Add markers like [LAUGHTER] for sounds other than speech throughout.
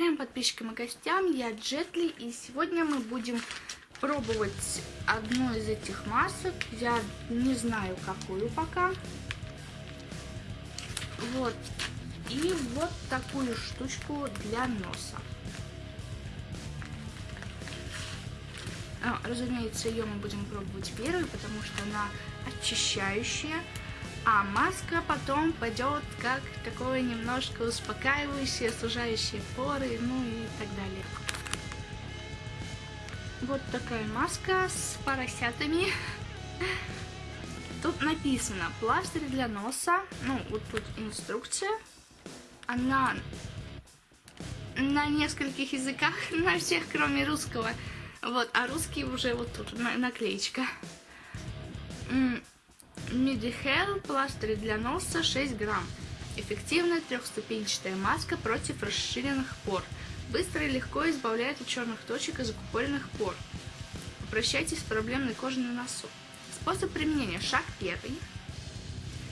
Повторяем подписчикам и гостям, я Джетли, и сегодня мы будем пробовать одну из этих масок. Я не знаю, какую пока. Вот. И вот такую штучку для носа. А, разумеется, ее мы будем пробовать первой, потому что она очищающая. А маска потом пойдет как такое немножко успокаивающее, сужающее поры, ну и так далее. Вот такая маска с поросятами. Тут написано пластырь для носа. Ну, вот тут инструкция. Она на нескольких языках, [LAUGHS] на всех, кроме русского. Вот, а русский уже вот тут, наклеечка. Медихел пластырь для носа 6 грамм. Эффективная трехступенчатая маска против расширенных пор. Быстро и легко избавляет от черных точек и закупоренных пор. Прощайтесь с проблемной кожей на носу. Способ применения. Шаг первый.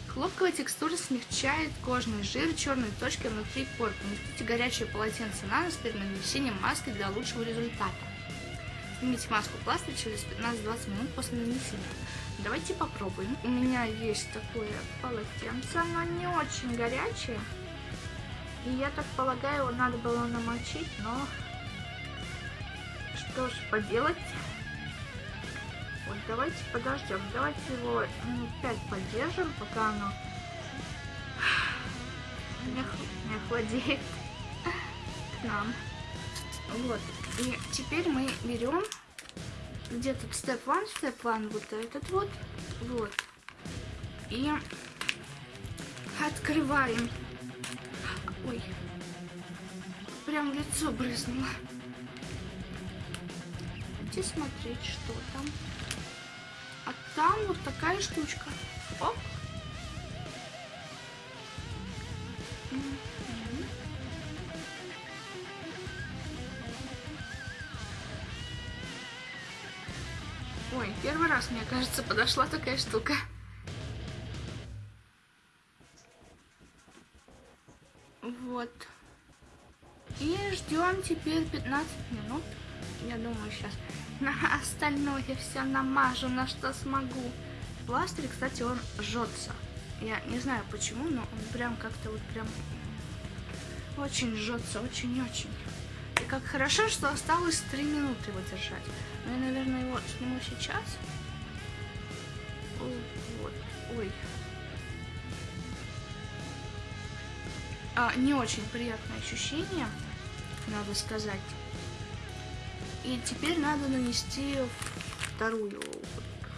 Хлопковая текстура смягчает кожный жир, черные точки внутри пор. Поместите горячее полотенце на нос перед нанесением маски для лучшего результата. Снимите маску пластырь через 15-20 минут после нанесения. Давайте попробуем. У меня есть такое полотенце, оно не очень горячее. И я так полагаю, его надо было намочить, но что ж поделать. Вот давайте подождем. Давайте его минут 5 поддержим, пока оно не, не охладеет к нам. Вот. И теперь мы берем где тут степ 1, степ 1, вот этот вот, вот. И открываем. Ой, прям лицо брызнуло. Где смотреть, что там. А там вот такая штучка. Оп. Раз, мне кажется, подошла такая штука. Вот. И ждем теперь 15 минут. Я думаю, сейчас на остальное все намажу, на что смогу. Пластырь, кстати, он жжется. Я не знаю почему, но он прям как-то вот прям очень жжется, очень-очень. И как хорошо, что осталось 3 минуты его держать. Но я, наверное, его сниму сейчас. Вот. Ой. А, не очень приятное ощущение, надо сказать. И теперь надо нанести вторую,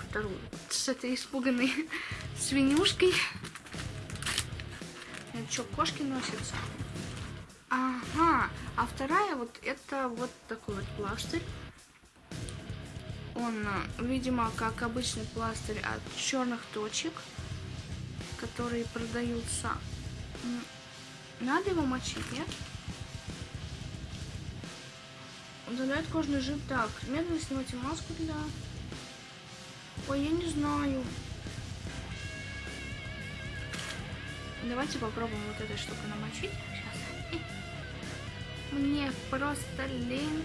вторую, с этой испуганной [LAUGHS] свинюшкой. Это что, кошки носятся? Ага, а вторая вот это вот такой вот пластырь. Он, видимо, как обычный пластырь от черных точек, которые продаются. Надо его мочить, нет? Удаляет кожный жир так. Медленно снимайте маску для... Ой, я не знаю. Давайте попробуем вот этой штукой намочить. Сейчас. Мне просто лень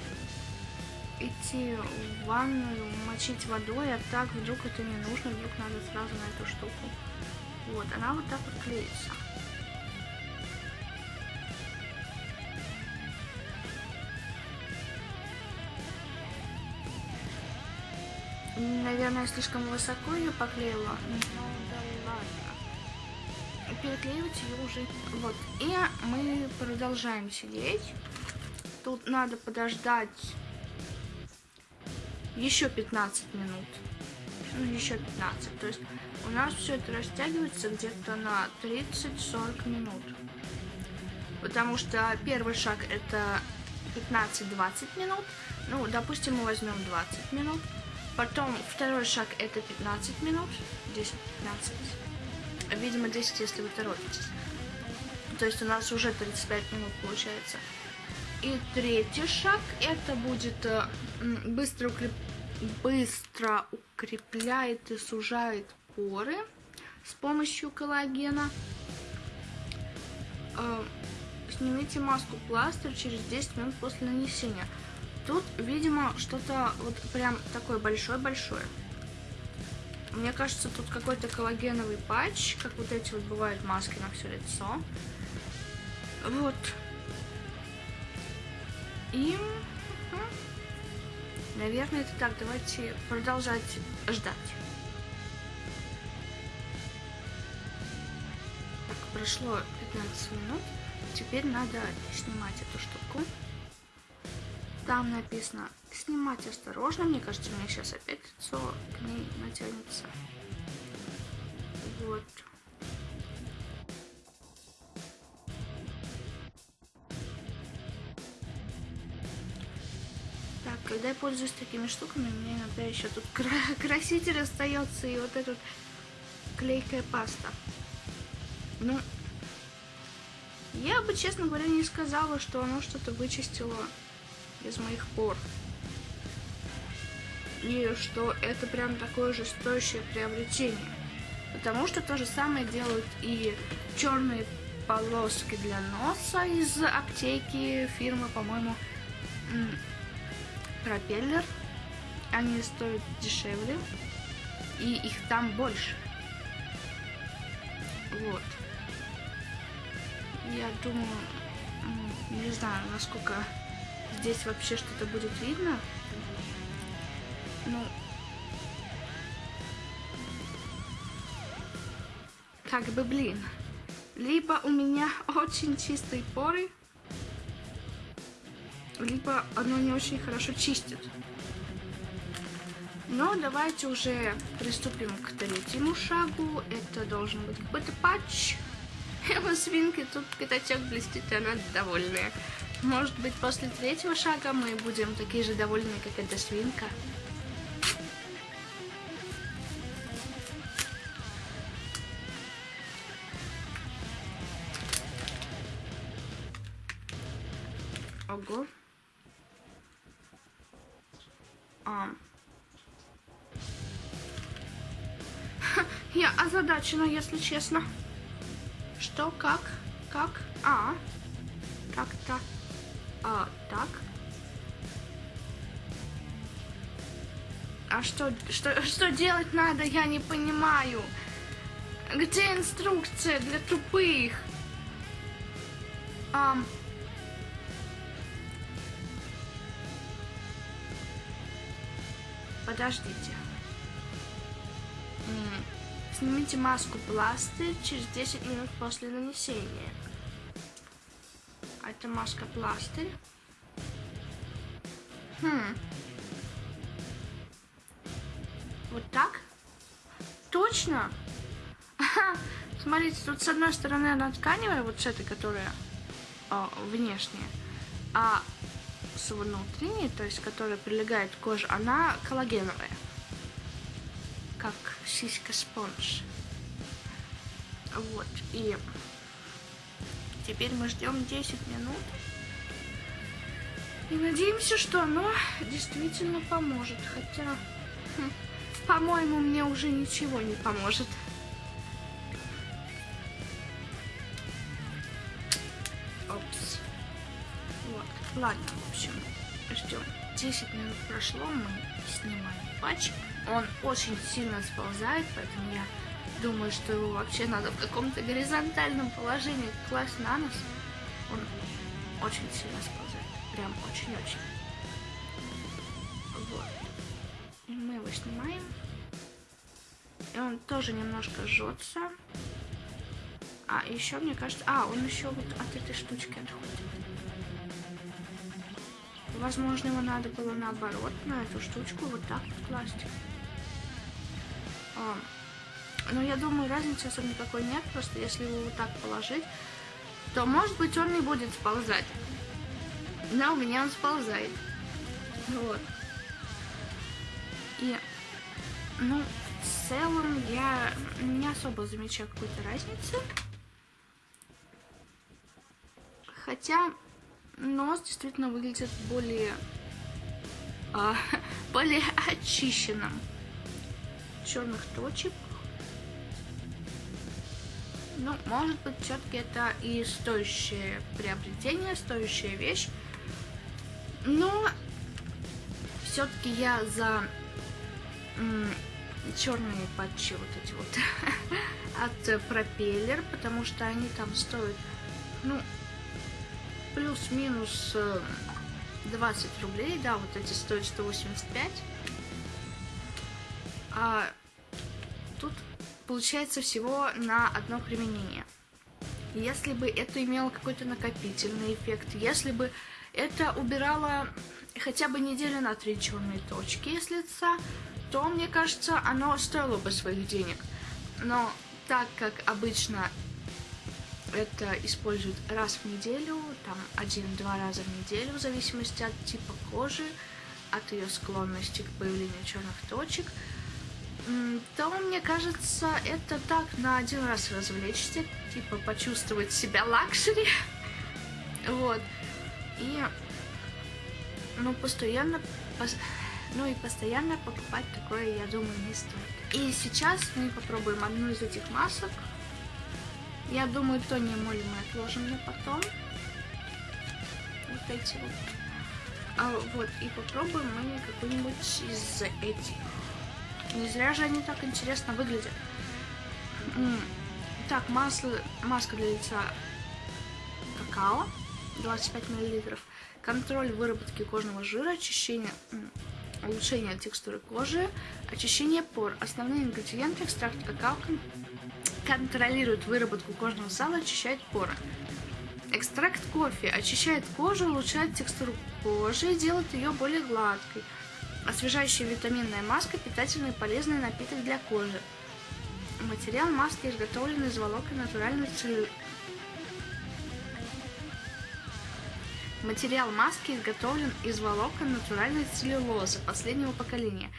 идти в ванную, мочить водой, а так вдруг это не нужно, вдруг надо сразу на эту штуку. Вот, она вот так вот клеится. Наверное, слишком высоко ее поклеила. Ну да ладно. Переклеивать ее уже. Вот. И мы продолжаем сидеть. Тут надо подождать еще 15 минут. Ну, еще 15. То есть у нас все это растягивается где-то на 30-40 минут. Потому что первый шаг это 15-20 минут. Ну, допустим, мы возьмем 20 минут. Потом второй шаг это 15 минут. 10-15. Видимо, 10, если вы торопитесь. То есть у нас уже 35 минут получается. И третий шаг это будет э, быстро, укреп... быстро укрепляет и сужает поры с помощью коллагена. Э, Снимите маску пластырь через 10 минут после нанесения. Тут, видимо, что-то вот прям такое большое-большое. Мне кажется, тут какой-то коллагеновый патч, как вот эти вот бывают маски на все лицо. Вот. И... Наверное, это так. Давайте продолжать ждать. Так, прошло 15 минут. Теперь надо снимать эту штуку. Там написано снимать осторожно. Мне кажется, у меня сейчас опять лицо к ней натянется. Вот. Когда я пользуюсь такими штуками, мне иногда еще тут [LAUGHS] краситель остается и вот эта клейкая паста. Ну, я бы, честно говоря, не сказала, что оно что-то вычистило из моих пор. И что это прям такое же стоящее приобретение. Потому что то же самое делают и черные полоски для носа из аптеки фирмы, по-моему, Пропеллер. Они стоят дешевле. И их там больше. Вот. Я думаю, не знаю, насколько здесь вообще что-то будет видно. Ну, как бы, блин. Либо у меня [LAUGHS] очень чистые поры, либо оно не очень хорошо чистит. Но давайте уже приступим к третьему шагу. Это должен быть какой-то патч. [LAUGHS] У свинки тут пятачок блестит, и она довольная. Может быть, после третьего шага мы будем такие же довольные, как эта свинка. Я озадачена, если честно. Что, как, как, а, как-то, а, так. А что, что, что делать надо, я не понимаю. Где инструкция для тупых? А, Подождите. Снимите маску пластырь через 10 минут после нанесения. А это маска пластырь. Хм. Вот так? Точно? Смотрите, тут с одной стороны она тканевая, вот с этой, которая о, внешняя, а с внутренней, то есть которая прилегает к коже, она коллагеновая. Сиська спонж. Вот. И теперь мы ждем 10 минут. И надеемся, что оно действительно поможет. Хотя, хм, по-моему, мне уже ничего не поможет. Опс. Вот. Ладно, в общем, ждем. 10 минут прошло, мы снимаем патч. Он очень сильно сползает, поэтому я думаю, что его вообще надо в каком-то горизонтальном положении класть на нос. Он очень сильно сползает. Прям очень-очень. Вот. Мы его снимаем. И он тоже немножко жжется. А, еще мне кажется... А, он еще вот от этой штучки отходит. Возможно, его надо было наоборот, на эту штучку вот так вот класть. Но я думаю, разницы особо никакой нет, просто если его вот так положить, то, может быть, он не будет сползать. Но у меня он сползает. Вот. И, ну, в целом я не особо замечаю какой-то разницы. Хотя нос действительно выглядит более, а, [LAUGHS] более очищенным. Черных точек Ну, может быть, все-таки это и стоящее приобретение, стоящая вещь. Но все-таки я за черные патчи вот эти вот [LAUGHS] от пропеллер, потому что они там стоят, ну, плюс-минус 20 э, рублей, да, вот эти стоят 185. А получается всего на одно применение. Если бы это имело какой-то накопительный эффект, если бы это убирало хотя бы неделю на три черные точки с лица, то, мне кажется, оно стоило бы своих денег. Но так как обычно это используют раз в неделю, там один-два раза в неделю, в зависимости от типа кожи, от ее склонности к появлению черных точек, то, мне кажется, это так на один раз развлечься, типа почувствовать себя luxury. Вот. И, ну, постоянно, ну и постоянно покупать такое, я думаю, не стоит. И сейчас мы попробуем одну из этих масок. Я думаю, Tony Moly мы отложим на потом. Вот эти вот. А, вот, и попробуем мы какую-нибудь из этих. Не зря же они так интересно выглядят. Так, масло, маска для лица какао, 25 мл. Контроль выработки кожного жира, очищение, улучшение текстуры кожи, очищение пор. Основные ингредиенты экстракт какао контролирует выработку кожного сала, очищает поры. Экстракт кофе очищает кожу, улучшает текстуру кожи и делает ее более гладкой. Освежающая витаминная маска – питательный и полезный напиток для кожи. Материал маски изготовлен из волокон натуральной целлюлозы. Материал маски изготовлен из волокон натуральной целлюлозы последнего поколения.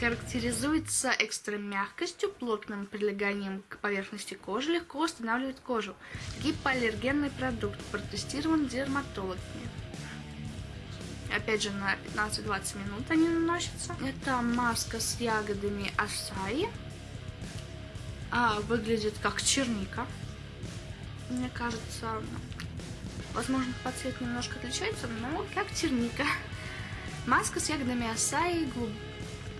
Характеризуется экстра мягкостью, плотным прилеганием к поверхности кожи, легко восстанавливает кожу. Гипоаллергенный продукт протестирован дерматологами опять же, на 15-20 минут они наносятся. Это маска с ягодами асаи. А, выглядит как черника. Мне кажется, возможно, по цвету немножко отличается, но как черника. Маска с ягодами асаи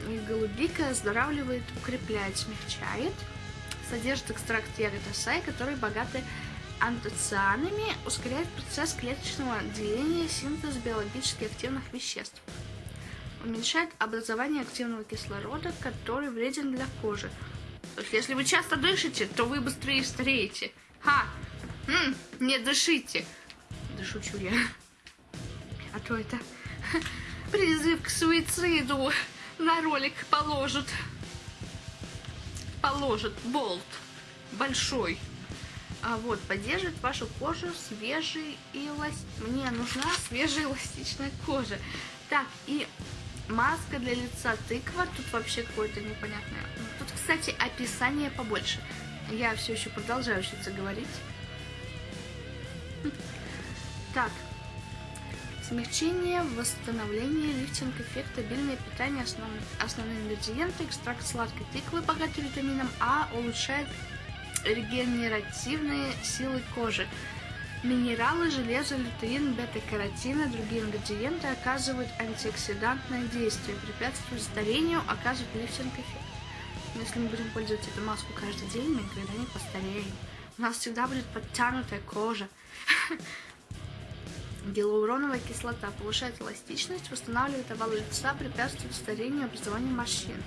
и голубика оздоравливает, укрепляет, смягчает. Содержит экстракт ягод асаи, которые богаты антоцианами ускоряет процесс клеточного деления синтез биологически активных веществ. Уменьшает образование активного кислорода, который вреден для кожи. То есть, если вы часто дышите, то вы быстрее стареете. Ха! М, не дышите! Да шучу я. А то это [LAUGHS] призыв к суициду на ролик положат. Положат болт большой. А вот, поддерживает вашу кожу свежей и эласт... Мне нужна свежая эластичная кожа. Так, и маска для лица тыква. Тут вообще какое-то непонятное. Тут, кстати, описание побольше. Я все еще продолжаю учиться говорить. Так. Смягчение, восстановление, лифтинг эффект, стабильное питание, основ... основные ингредиенты, экстракт сладкой тыквы, богатый витамином А, улучшает регенеративные силы кожи. Минералы, железо, лютеин, бета-каротин и другие ингредиенты оказывают антиоксидантное действие, препятствуют старению, оказывают лифтинг-эффект. Если мы будем пользоваться эту маску каждый день, мы никогда не постареем. У нас всегда будет подтянутая кожа. [LAUGHS] Гиалуроновая кислота повышает эластичность, восстанавливает овал лица, препятствует старению и образованию морщин.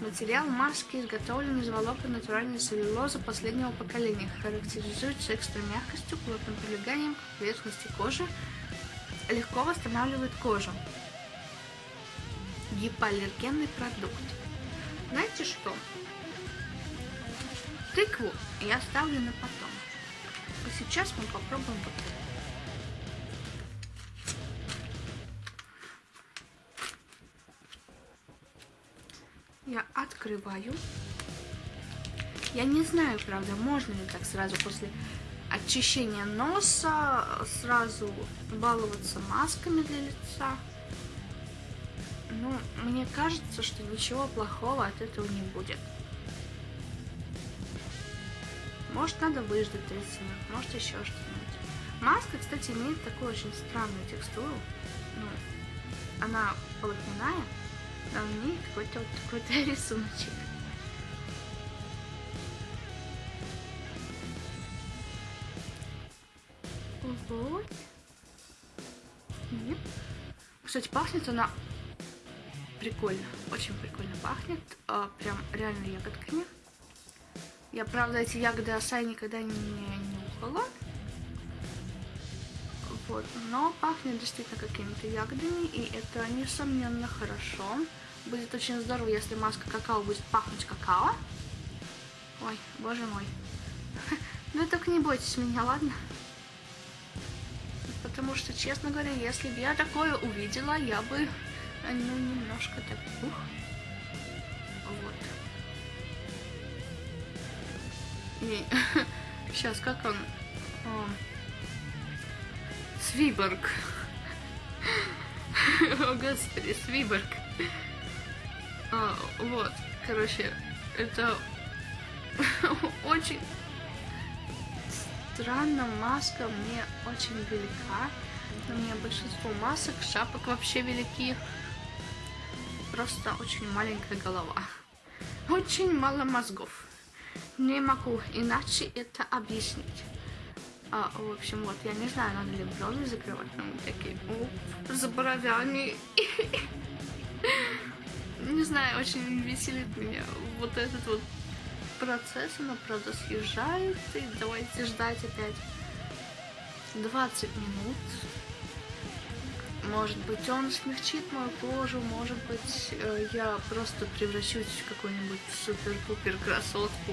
Материал маски изготовлен из волокон натуральной целлюлозы последнего поколения. Характеризуется экстра мягкостью, плотным прилеганием к поверхности кожи, легко восстанавливает кожу. Гипоаллергенный продукт. Знаете что? Тыкву я оставлю на потом. А сейчас мы попробуем вот это. Я открываю. Я не знаю, правда, можно ли так сразу после очищения носа сразу баловаться масками для лица. Ну, мне кажется, что ничего плохого от этого не будет. Может, надо выждать 30 минут, может, еще что-нибудь. Маска, кстати, имеет такую очень странную текстуру. Ну, она полотняная, у нее какой-то вот такой-то рисуночек. Вот. Нет. Кстати, пахнет она прикольно. Очень прикольно пахнет. А, прям реально ягодками. Я, правда, эти ягоды осай никогда не нюхала. Вот, но пахнет действительно какими-то ягодами, и это, несомненно, хорошо. Будет очень здорово, если маска какао будет пахнуть какао. Ой, боже мой. [LAUGHS] Ну только не бойтесь меня, ладно? Потому что, честно говоря, если бы я такое увидела, я бы, ну, немножко так, ух. Вот. И [LAUGHS] сейчас, как он? Свиборг. [LAUGHS] О, господи, Свиборг. А, вот, короче, это [LAUGHS] очень странно, маска мне очень велика. У меня большинство масок, шапок вообще велики. Просто очень маленькая голова. Очень мало мозгов. Не могу иначе это объяснить. А, в общем, вот, я не знаю, надо ли брови закрывать, но такие, о, за бровями. [LAUGHS] Не знаю, очень веселит меня вот этот вот процесс, она, правда, съезжает, и давайте ждать опять 20 минут. Может быть, он смягчит мою кожу, может быть, э, я просто превращусь в какую-нибудь супер-пупер красотку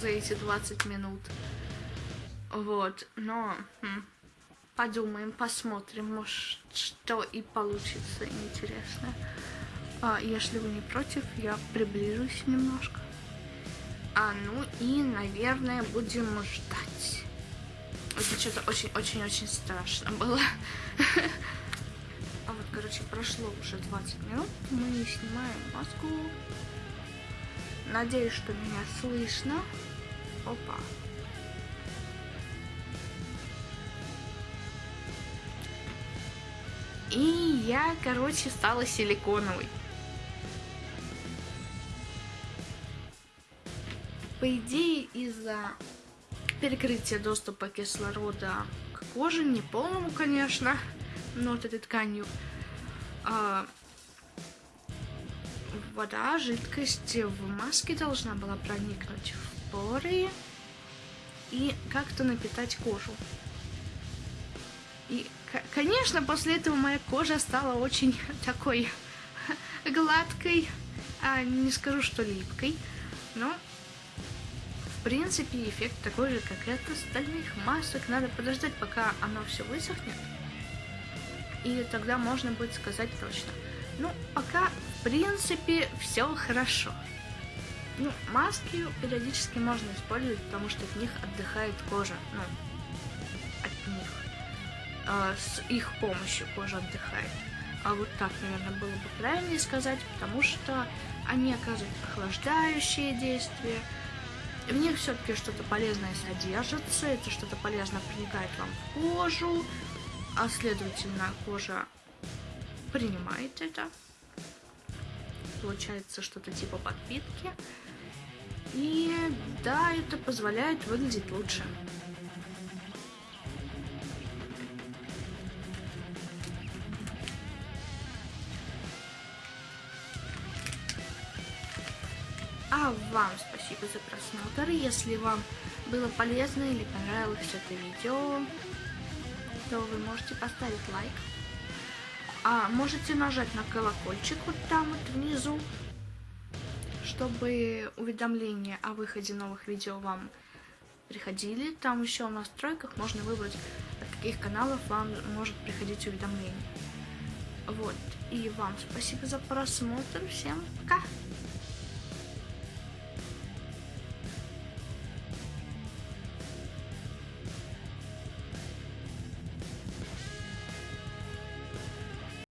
за эти 20 минут. Вот, но хм, подумаем, посмотрим, может, что и получится интересно. А, если вы не против, я приближусь немножко. А, ну и, наверное, будем ждать. Это что-то очень-очень-очень страшно было. А вот, короче, прошло уже 20 минут. Мы снимаем маску. Надеюсь, что меня слышно. Опа. И я, короче, стала силиконовой. По идее, из-за перекрытия доступа кислорода к коже, не полному, конечно, но вот этой тканью, а, вода, жидкость в маске должна была проникнуть в поры и как-то напитать кожу. И, конечно, после этого моя кожа стала очень такой гладкой, а не скажу, что липкой, но принципе, эффект такой же, как и от остальных масок. Надо подождать, пока оно все высохнет. И тогда можно будет сказать точно. Ну, пока, в принципе, все хорошо. Ну, маски периодически можно использовать, потому что от них отдыхает кожа. Ну. А, с их помощью кожа отдыхает. А вот так, наверное, было бы правильнее сказать, потому что они оказывают охлаждающие действия, в них все-таки что-то полезное содержится, это что-то полезное проникает вам в кожу, а следовательно кожа принимает это. Получается что-то типа подпитки. И да, это позволяет выглядеть лучше. А вам спасибо за просмотр. Если вам было полезно или понравилось это видео, то вы можете поставить лайк. А можете нажать на колокольчик вот там вот внизу, чтобы уведомления о выходе новых видео вам приходили. Там еще в настройках можно выбрать, от каких каналов вам может приходить уведомление. Вот. И вам спасибо за просмотр. Всем пока!